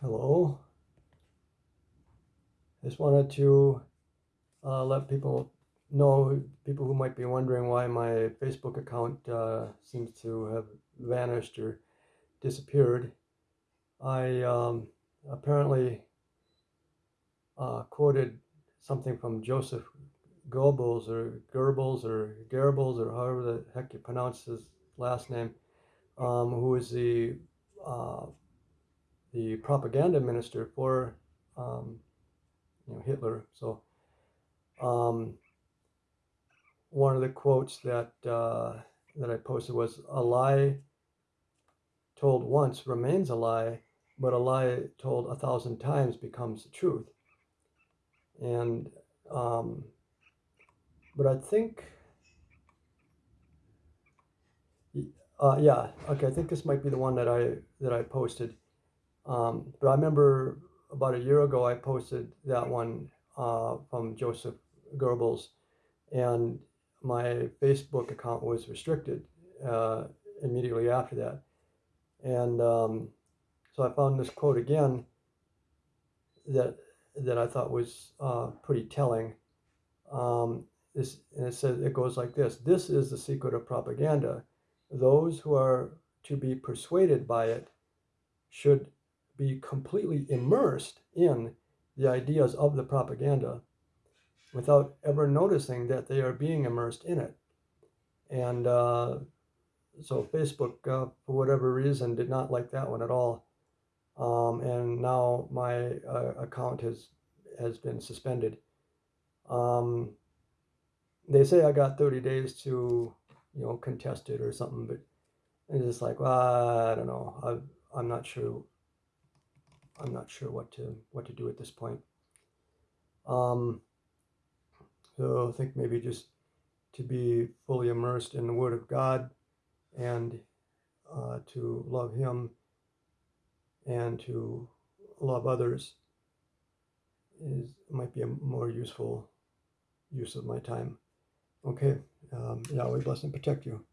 Hello. Just wanted to uh, let people know, people who might be wondering why my Facebook account uh, seems to have vanished or disappeared. I um, apparently uh, quoted something from Joseph Goebbels or Goebbels or Goebbels or however the heck you pronounce his last name, um, who is the uh, the propaganda minister for um, you know Hitler. So um, one of the quotes that uh, that I posted was a lie told once remains a lie, but a lie told a thousand times becomes the truth. And um, but I think. Uh, yeah, okay. I think this might be the one that I that I posted. Um, but I remember about a year ago I posted that one uh, from Joseph Goebbels, and my Facebook account was restricted uh, immediately after that. And um, so I found this quote again that that I thought was uh, pretty telling. Um, this, and it says it goes like this: This is the secret of propaganda. Those who are to be persuaded by it should be completely immersed in the ideas of the propaganda without ever noticing that they are being immersed in it. And uh, so Facebook, uh, for whatever reason, did not like that one at all. Um, and now my uh, account has has been suspended. Um, they say I got 30 days to, you know, contest it or something, but it's just like, well, I don't know. I, I'm not sure I'm not sure what to what to do at this point. Um, so I think maybe just to be fully immersed in the Word of God and uh, to love Him and to love others is might be a more useful use of my time. Okay, um, Yahweh bless and protect you.